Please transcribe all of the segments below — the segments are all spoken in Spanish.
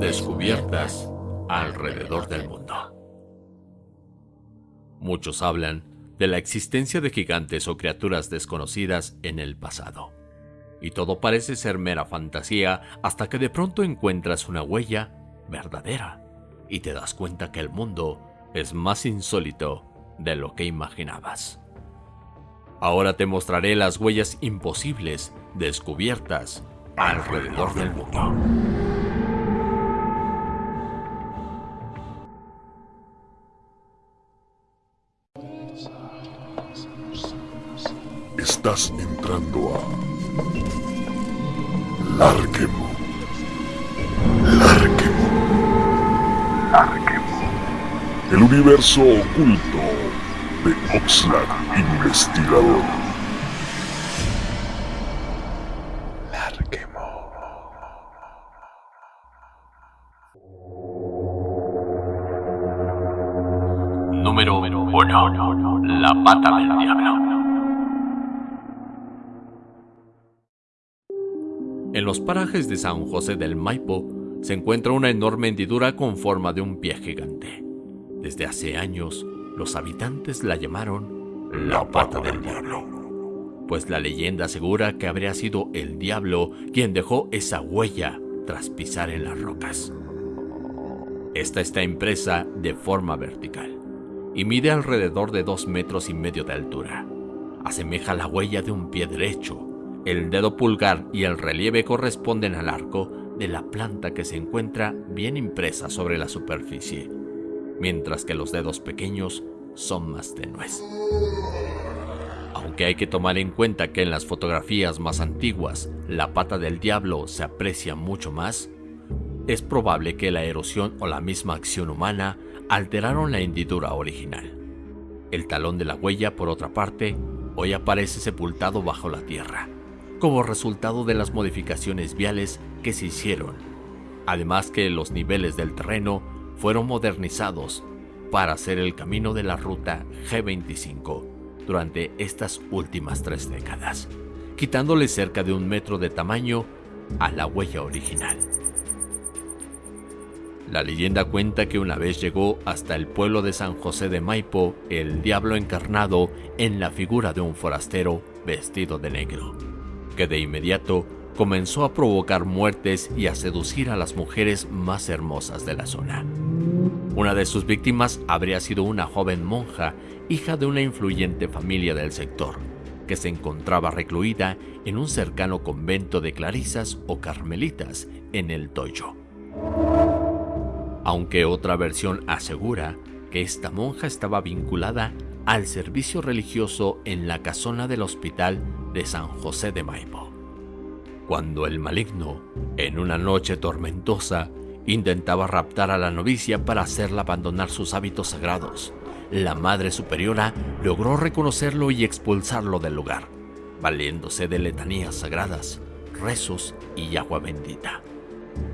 Descubiertas alrededor del mundo. Muchos hablan de la existencia de gigantes o criaturas desconocidas en el pasado. Y todo parece ser mera fantasía hasta que de pronto encuentras una huella verdadera y te das cuenta que el mundo es más insólito de lo que imaginabas. Ahora te mostraré las huellas imposibles descubiertas alrededor del mundo. Estás entrando a Larquemo. Larquemo. Larquemo. El universo oculto de Oxlack Investigador. Larquemo. Número 1. La pata del diablo. Los parajes de San José del Maipo se encuentra una enorme hendidura con forma de un pie gigante. Desde hace años, los habitantes la llamaron la pata del diablo, pues la leyenda asegura que habría sido el diablo quien dejó esa huella tras pisar en las rocas. Esta está impresa de forma vertical y mide alrededor de dos metros y medio de altura. Asemeja la huella de un pie derecho el dedo pulgar y el relieve corresponden al arco de la planta que se encuentra bien impresa sobre la superficie, mientras que los dedos pequeños son más tenues. Aunque hay que tomar en cuenta que en las fotografías más antiguas la pata del diablo se aprecia mucho más, es probable que la erosión o la misma acción humana alteraron la hendidura original. El talón de la huella, por otra parte, hoy aparece sepultado bajo la tierra, como resultado de las modificaciones viales que se hicieron, además que los niveles del terreno fueron modernizados para hacer el camino de la ruta G25 durante estas últimas tres décadas, quitándole cerca de un metro de tamaño a la huella original. La leyenda cuenta que una vez llegó hasta el pueblo de San José de Maipo el diablo encarnado en la figura de un forastero vestido de negro que de inmediato comenzó a provocar muertes y a seducir a las mujeres más hermosas de la zona. Una de sus víctimas habría sido una joven monja, hija de una influyente familia del sector, que se encontraba recluida en un cercano convento de clarisas o carmelitas en el Toyo. Aunque otra versión asegura que esta monja estaba vinculada al servicio religioso en la casona del hospital de San José de Maipo. Cuando el maligno, en una noche tormentosa, intentaba raptar a la novicia para hacerla abandonar sus hábitos sagrados, la Madre Superiora logró reconocerlo y expulsarlo del lugar, valiéndose de letanías sagradas, rezos y agua bendita.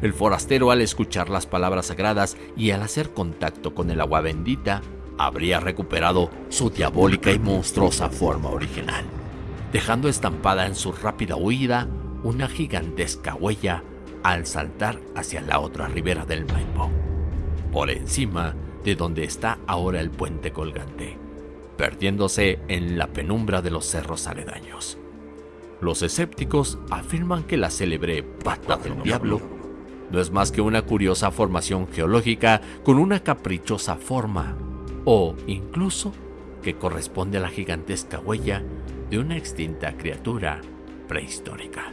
El forastero al escuchar las palabras sagradas y al hacer contacto con el agua bendita, habría recuperado su diabólica y monstruosa forma original dejando estampada en su rápida huida una gigantesca huella al saltar hacia la otra ribera del Maipo, por encima de donde está ahora el puente colgante, perdiéndose en la penumbra de los cerros aledaños. Los escépticos afirman que la célebre pata del diablo no es más que una curiosa formación geológica con una caprichosa forma, o incluso que corresponde a la gigantesca huella de una extinta criatura prehistórica.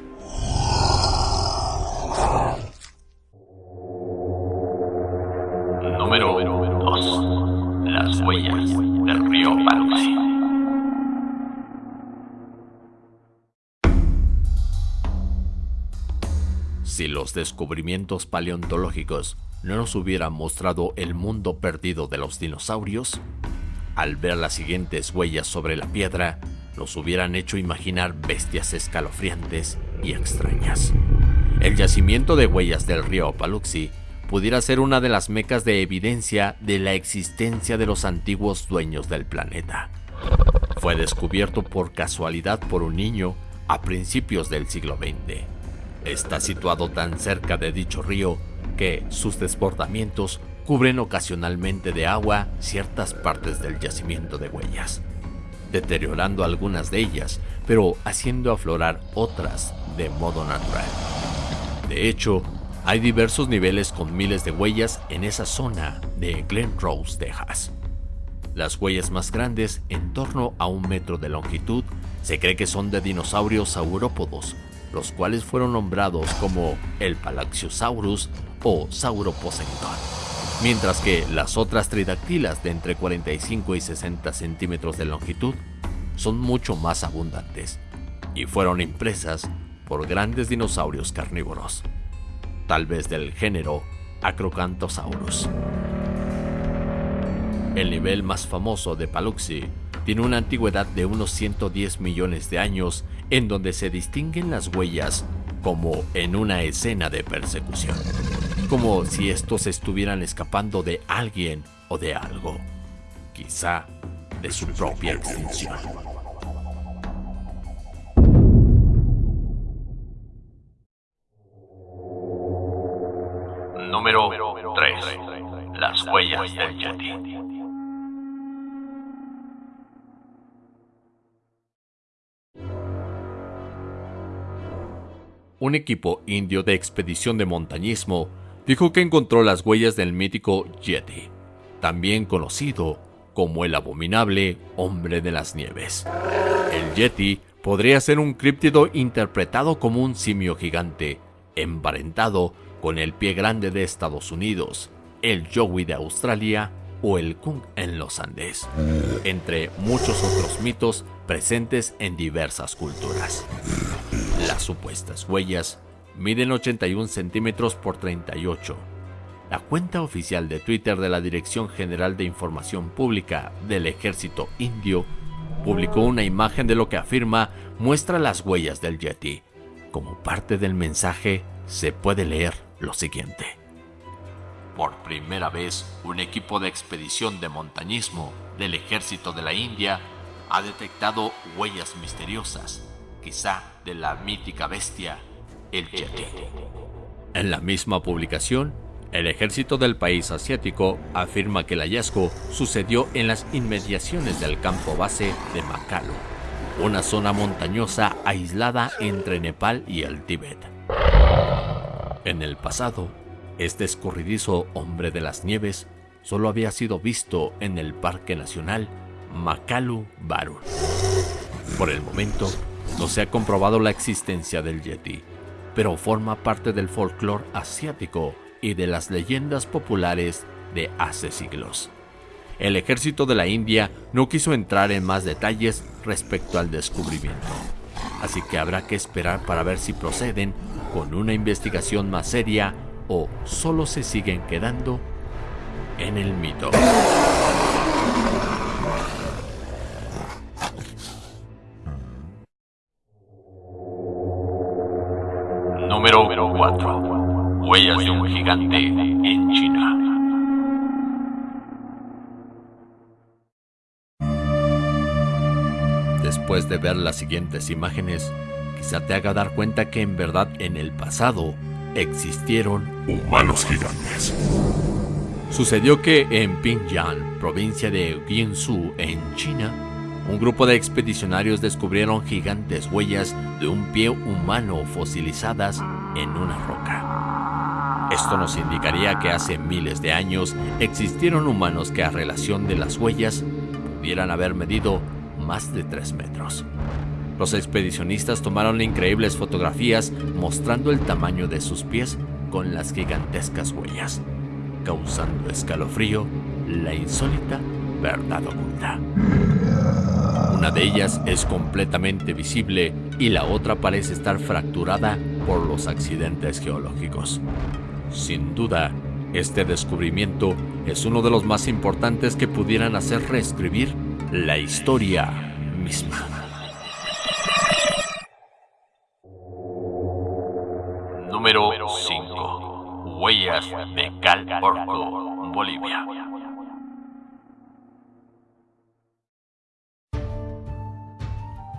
Si los descubrimientos paleontológicos no nos hubieran mostrado el mundo perdido de los dinosaurios, al ver las siguientes huellas sobre la piedra, nos hubieran hecho imaginar bestias escalofriantes y extrañas. El yacimiento de huellas del río Paluxy pudiera ser una de las mecas de evidencia de la existencia de los antiguos dueños del planeta. Fue descubierto por casualidad por un niño a principios del siglo XX. Está situado tan cerca de dicho río que sus desbordamientos cubren ocasionalmente de agua ciertas partes del yacimiento de huellas, deteriorando algunas de ellas, pero haciendo aflorar otras de modo natural. De hecho, hay diversos niveles con miles de huellas en esa zona de Glen Rose, Texas. Las huellas más grandes, en torno a un metro de longitud, se cree que son de dinosaurios saurópodos, los cuales fueron nombrados como el Palaxiosaurus o Sauroposeidon, mientras que las otras tridactilas de entre 45 y 60 centímetros de longitud son mucho más abundantes y fueron impresas por grandes dinosaurios carnívoros, tal vez del género Acrocanthosaurus. El nivel más famoso de Paluxy tiene una antigüedad de unos 110 millones de años en donde se distinguen las huellas como en una escena de persecución, como si estos estuvieran escapando de alguien o de algo, quizá de su propia extinción. Número 3. Las huellas del Yeti. Un equipo indio de expedición de montañismo dijo que encontró las huellas del mítico Yeti, también conocido como el abominable hombre de las nieves. El Yeti podría ser un críptido interpretado como un simio gigante, emparentado con el pie grande de Estados Unidos, el Yowie de Australia o el Kung en los Andes, entre muchos otros mitos presentes en diversas culturas. Las supuestas huellas miden 81 centímetros por 38. La cuenta oficial de Twitter de la Dirección General de Información Pública del Ejército Indio publicó una imagen de lo que afirma muestra las huellas del Yeti. Como parte del mensaje se puede leer lo siguiente. Por primera vez, un equipo de expedición de montañismo del ejército de la India ha detectado huellas misteriosas, quizá de la mítica bestia, el Yeti. En la misma publicación, el ejército del país asiático afirma que el hallazgo sucedió en las inmediaciones del campo base de Makalu, una zona montañosa aislada entre Nepal y el Tíbet. En el pasado, este escurridizo hombre de las nieves solo había sido visto en el Parque Nacional Makalu Barun. Por el momento, no se ha comprobado la existencia del Yeti, pero forma parte del folclore asiático y de las leyendas populares de hace siglos. El ejército de la India no quiso entrar en más detalles respecto al descubrimiento, así que habrá que esperar para ver si proceden con una investigación más seria o solo se siguen quedando en el mito. Número 4. Huellas de un gigante en China. Después de ver las siguientes imágenes, quizá te haga dar cuenta que en verdad en el pasado existieron Humanos gigantes. Sucedió que en Pingyang, provincia de Jiangsu, en China, un grupo de expedicionarios descubrieron gigantes huellas de un pie humano fosilizadas en una roca. Esto nos indicaría que hace miles de años existieron humanos que a relación de las huellas pudieran haber medido más de 3 metros. Los expedicionistas tomaron increíbles fotografías mostrando el tamaño de sus pies con las gigantescas huellas, causando escalofrío la insólita verdad oculta. Una de ellas es completamente visible y la otra parece estar fracturada por los accidentes geológicos. Sin duda, este descubrimiento es uno de los más importantes que pudieran hacer reescribir la historia misma. Número 5. Huellas de Cal Bolivia.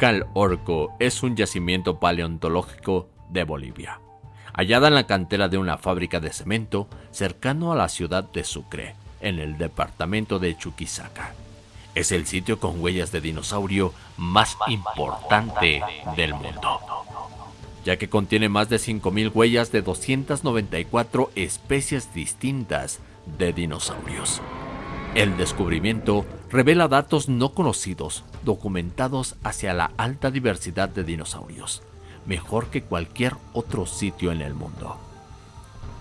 Cal Orco es un yacimiento paleontológico de Bolivia. hallada en la cantera de una fábrica de cemento cercano a la ciudad de Sucre, en el departamento de Chuquisaca. Es el sitio con huellas de dinosaurio más importante del mundo, ya que contiene más de 5.000 huellas de 294 especies distintas de dinosaurios. El descubrimiento revela datos no conocidos, documentados hacia la alta diversidad de dinosaurios, mejor que cualquier otro sitio en el mundo.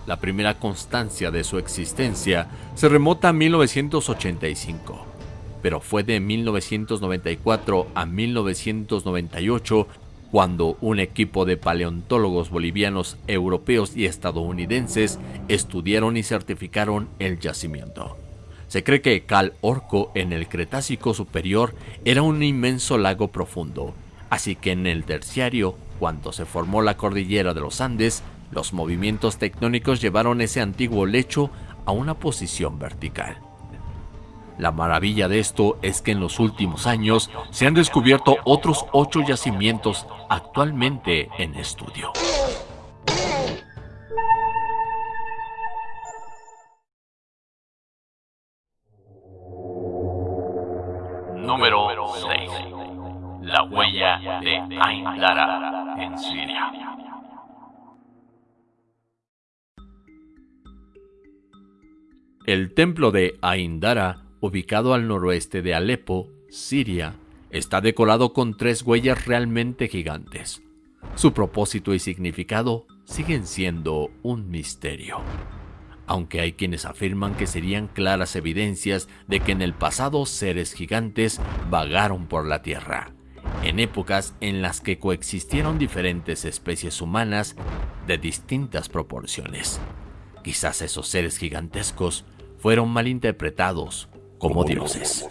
La primera constancia de su existencia se remota a 1985, pero fue de 1994 a 1998 cuando un equipo de paleontólogos bolivianos, europeos y estadounidenses estudiaron y certificaron el yacimiento. Se cree que Cal Orco en el Cretácico superior era un inmenso lago profundo, así que en el terciario, cuando se formó la cordillera de los Andes, los movimientos tectónicos llevaron ese antiguo lecho a una posición vertical. La maravilla de esto es que en los últimos años se han descubierto otros ocho yacimientos actualmente en estudio. De en Siria. El templo de Ain Dara, ubicado al noroeste de Alepo, Siria, está decorado con tres huellas realmente gigantes. Su propósito y significado siguen siendo un misterio aunque hay quienes afirman que serían claras evidencias de que en el pasado seres gigantes vagaron por la Tierra, en épocas en las que coexistieron diferentes especies humanas de distintas proporciones. Quizás esos seres gigantescos fueron malinterpretados como dioses.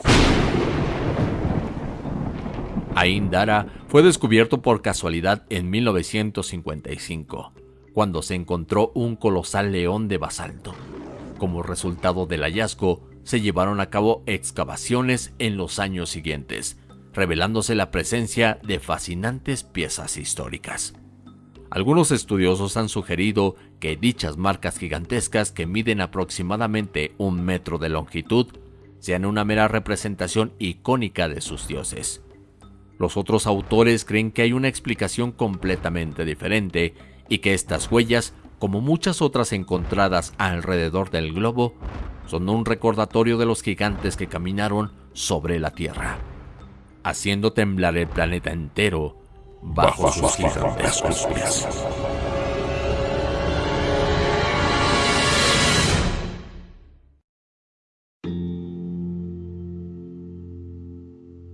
Ain Dara fue descubierto por casualidad en 1955 cuando se encontró un colosal león de basalto. Como resultado del hallazgo, se llevaron a cabo excavaciones en los años siguientes, revelándose la presencia de fascinantes piezas históricas. Algunos estudiosos han sugerido que dichas marcas gigantescas que miden aproximadamente un metro de longitud sean una mera representación icónica de sus dioses. Los otros autores creen que hay una explicación completamente diferente y que estas huellas, como muchas otras encontradas alrededor del globo, son un recordatorio de los gigantes que caminaron sobre la Tierra, haciendo temblar el planeta entero bajo, sus gigantescos pies.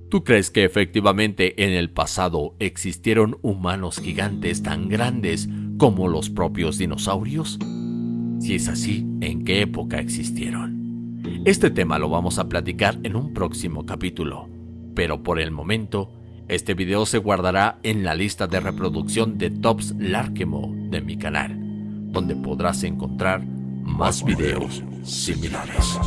¿Tú crees que efectivamente en el pasado existieron humanos gigantes tan grandes como los propios dinosaurios? Si es así, ¿en qué época existieron? Este tema lo vamos a platicar en un próximo capítulo, pero por el momento, este video se guardará en la lista de reproducción de Tops Larkemo de mi canal, donde podrás encontrar más videos similares.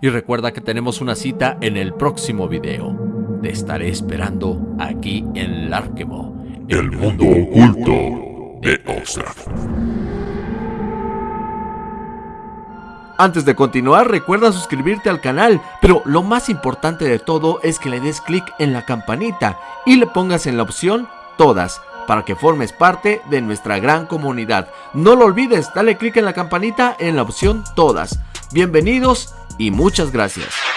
Y recuerda que tenemos una cita en el próximo video. Te estaré esperando aquí en Larkemo, el mundo oculto de Oxford. Antes de continuar, recuerda suscribirte al canal, pero lo más importante de todo es que le des clic en la campanita y le pongas en la opción Todas para que formes parte de nuestra gran comunidad. No lo olvides, dale clic en la campanita en la opción Todas. Bienvenidos y muchas gracias.